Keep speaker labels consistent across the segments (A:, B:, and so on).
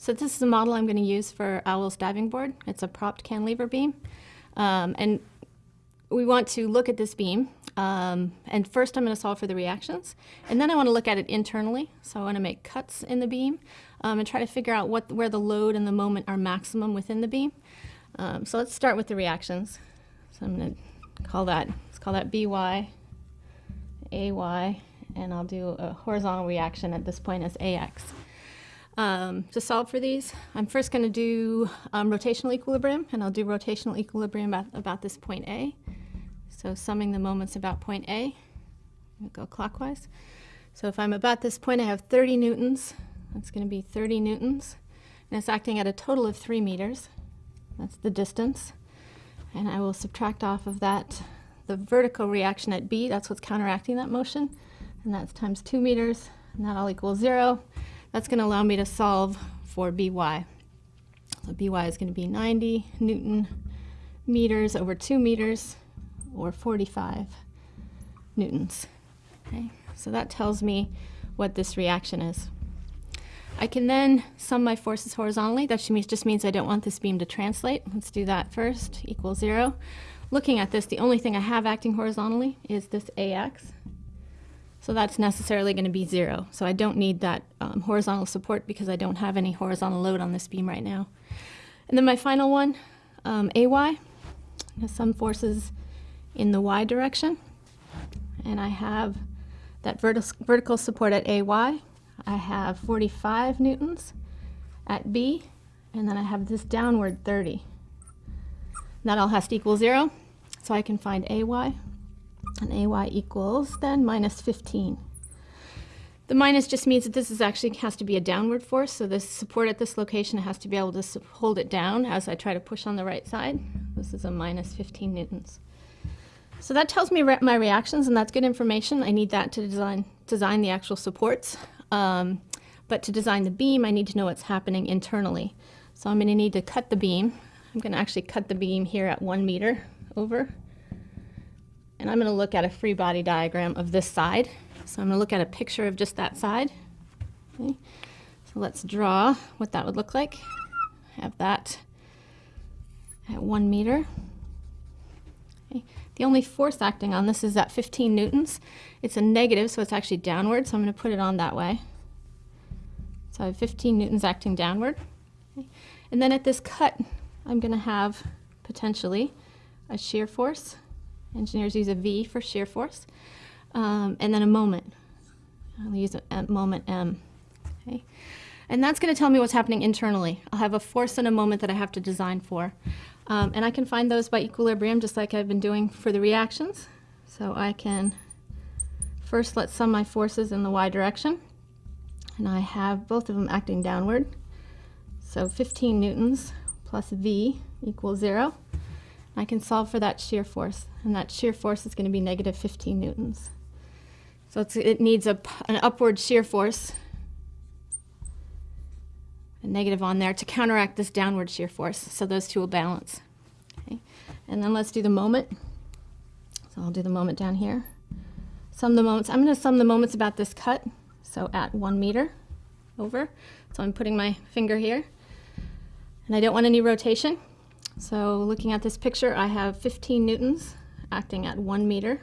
A: So this is a model I'm going to use for Owl's diving board. It's a propped cantilever beam. Um, and we want to look at this beam. Um, and first I'm going to solve for the reactions. And then I want to look at it internally. So I want to make cuts in the beam um, and try to figure out what, where the load and the moment are maximum within the beam. Um, so let's start with the reactions. So I'm going to call that, let's call that BY, AY, and I'll do a horizontal reaction at this point as AX. Um, to solve for these, I'm first going to do um, rotational equilibrium, and I'll do rotational equilibrium about, about this point A. So summing the moments about point A, I'll go clockwise. So if I'm about this point, I have 30 newtons. That's going to be 30 newtons. And it's acting at a total of 3 meters. That's the distance. And I will subtract off of that the vertical reaction at B. That's what's counteracting that motion. And that's times 2 meters. And that all equals 0. That's going to allow me to solve for By. So By is going to be 90 Newton meters over 2 meters, or 45 newtons. Okay, so that tells me what this reaction is. I can then sum my forces horizontally. That just means I don't want this beam to translate. Let's do that first, equal zero. Looking at this, the only thing I have acting horizontally is this AX. So that's necessarily going to be zero. So I don't need that um, horizontal support because I don't have any horizontal load on this beam right now. And then my final one, um, AY, has some forces in the Y direction. And I have that vertic vertical support at AY. I have 45 newtons at B, and then I have this downward 30. And that all has to equal zero, so I can find AY and AY equals then minus 15. The minus just means that this is actually has to be a downward force, so this support at this location has to be able to hold it down as I try to push on the right side. This is a minus 15 newtons. So that tells me re my reactions, and that's good information. I need that to design, design the actual supports. Um, but to design the beam, I need to know what's happening internally. So I'm going to need to cut the beam. I'm going to actually cut the beam here at one meter over. And I'm going to look at a free body diagram of this side. So I'm going to look at a picture of just that side. Okay. So let's draw what that would look like. Have that at one meter. Okay. The only force acting on this is at 15 newtons. It's a negative, so it's actually downward, so I'm going to put it on that way. So I have 15 newtons acting downward. Okay. And then at this cut, I'm going to have potentially a shear force Engineers use a V for shear force. Um, and then a moment. I'll use a, a moment M. Okay. And that's going to tell me what's happening internally. I'll have a force and a moment that I have to design for. Um, and I can find those by equilibrium just like I've been doing for the reactions. So I can first let's sum my forces in the y direction. And I have both of them acting downward. So 15 newtons plus V equals zero. I can solve for that shear force, and that shear force is going to be negative 15 newtons. So it needs a, an upward shear force, a negative on there, to counteract this downward shear force, so those two will balance. Okay. And then let's do the moment. So I'll do the moment down here. Sum the moments. I'm going to sum the moments about this cut, so at one meter over. So I'm putting my finger here. And I don't want any rotation. So looking at this picture, I have 15 newtons acting at one meter.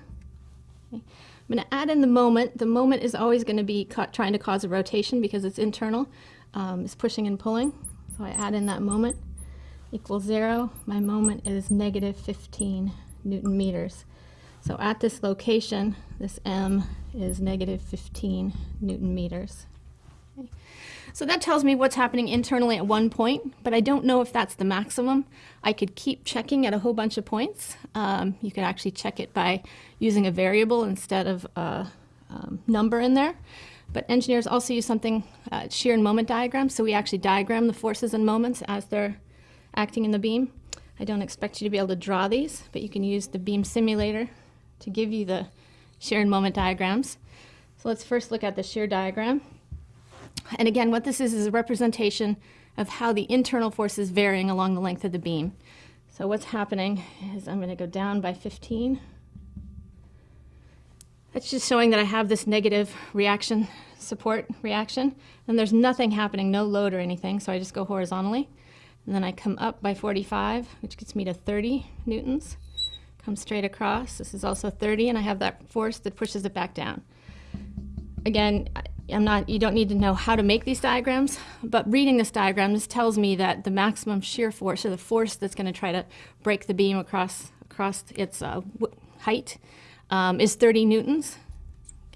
A: Okay. I'm going to add in the moment. The moment is always going to be trying to cause a rotation because it's internal. Um, it's pushing and pulling. So I add in that moment equals zero. My moment is negative 15 newton meters. So at this location, this M is negative 15 newton meters. So that tells me what's happening internally at one point, but I don't know if that's the maximum. I could keep checking at a whole bunch of points. Um, you could actually check it by using a variable instead of a um, number in there. But engineers also use something, uh, shear and moment diagrams, so we actually diagram the forces and moments as they're acting in the beam. I don't expect you to be able to draw these, but you can use the beam simulator to give you the shear and moment diagrams. So let's first look at the shear diagram. And again, what this is is a representation of how the internal force is varying along the length of the beam. So what's happening is I'm going to go down by 15. That's just showing that I have this negative reaction support reaction. And there's nothing happening, no load or anything, so I just go horizontally. And then I come up by 45, which gets me to 30 newtons. Come straight across. This is also 30, and I have that force that pushes it back down. Again, I'm not, you don't need to know how to make these diagrams, but reading this diagram, this tells me that the maximum shear force, or the force that's going to try to break the beam across, across its uh, height, um, is 30 newtons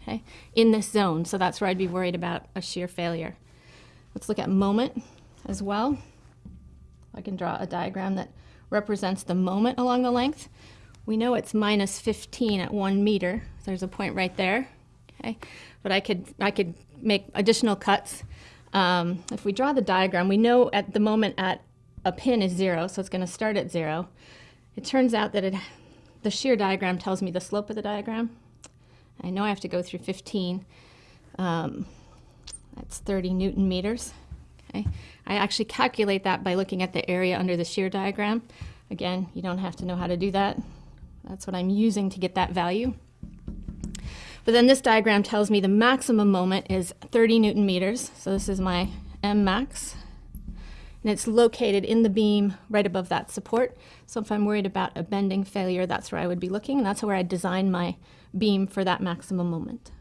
A: okay, in this zone. So that's where I'd be worried about a shear failure. Let's look at moment as well. I can draw a diagram that represents the moment along the length. We know it's minus 15 at one meter. There's a point right there. Okay, but I could I could make additional cuts. Um, if we draw the diagram, we know at the moment at a pin is zero, so it's going to start at zero. It turns out that it, the shear diagram tells me the slope of the diagram. I know I have to go through 15. Um, that's 30 newton meters. Okay. I actually calculate that by looking at the area under the shear diagram. Again, you don't have to know how to do that. That's what I'm using to get that value. But then this diagram tells me the maximum moment is 30 newton meters. So this is my M max. And it's located in the beam right above that support. So if I'm worried about a bending failure, that's where I would be looking. And that's where I design my beam for that maximum moment.